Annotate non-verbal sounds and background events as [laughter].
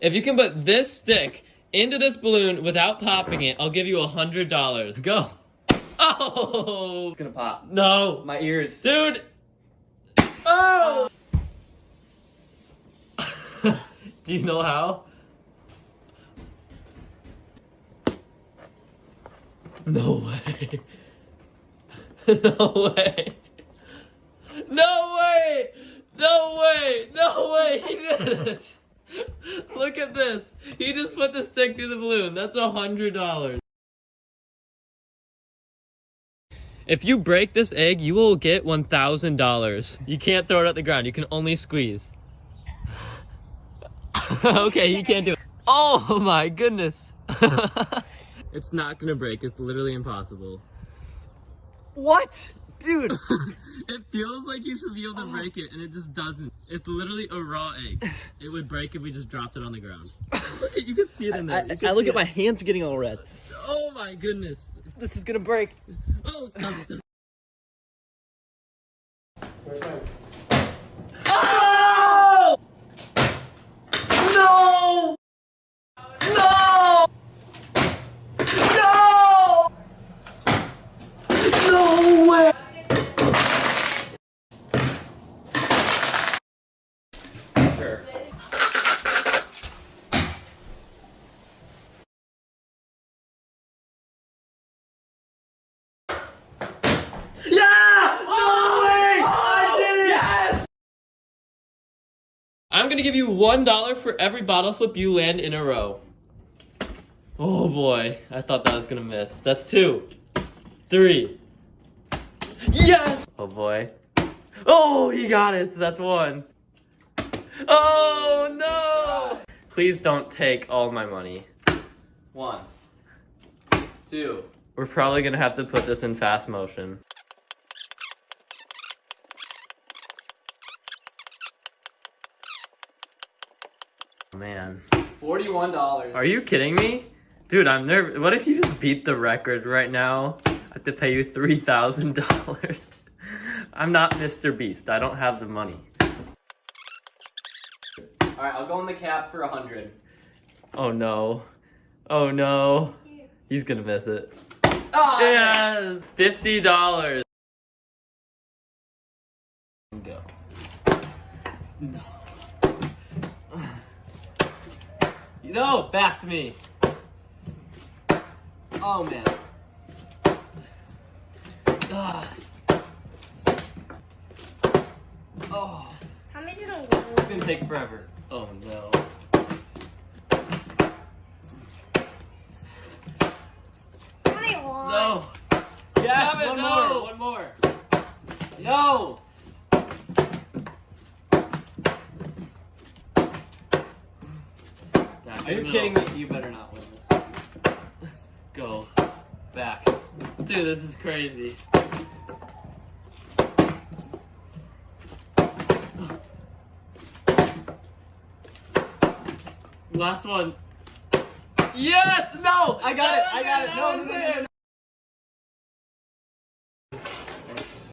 If you can put this stick into this balloon without popping it, I'll give you a hundred dollars. Go. Oh It's gonna pop. no, My ears. dude. Oh. [laughs] Do you know how? No way. [laughs] no way. No way! No way! No way! He did it! [laughs] Look at this. He just put the stick through the balloon. That's a hundred dollars. If you break this egg, you will get one thousand dollars. You can't throw it at the ground. You can only squeeze. [laughs] okay, you can't do it. Oh my goodness. [laughs] it's not gonna break. It's literally impossible. What? Dude. [laughs] it feels like you should be able to oh. break it, and it just doesn't. It's literally a raw egg. It would break if we just dropped it on the ground. [laughs] Look at, you can see it in there. I, You can I look see at my hands getting all red. Oh my goodness. This is gonna break. Oh, stop, stop. Oh! No! No! No! No way! Sure. Yeah! No way! I did it! Yes! I'm gonna give you one dollar for every bottle flip you land in a row. Oh boy, I thought that was gonna miss. That's two, three. Yes! Oh boy. Oh, he got it. That's one. Oh no! Please don't take all my money. One. Two. We're probably gonna have to put this in fast motion. Man. Forty-one dollars. Are you kidding me? Dude, I'm nervous. What if you just beat the record right now? I have to pay you $3,000. [laughs] I'm not Mr. Beast. I don't have the money. Alright, I'll go in the cap for a hundred. Oh no. Oh no. He's gonna miss it. Oh, Yes! $50. Go. No, No, back to me. Oh, man. Ah. Oh. How many little It's gonna take forever. Oh, no. How many No. Yes, one no. more, one more. No. Are you kidding me? You better not win this. Go. Back. Dude, this is crazy. Last one. Yes! No! I got it, I got it. No, no, no, it. no,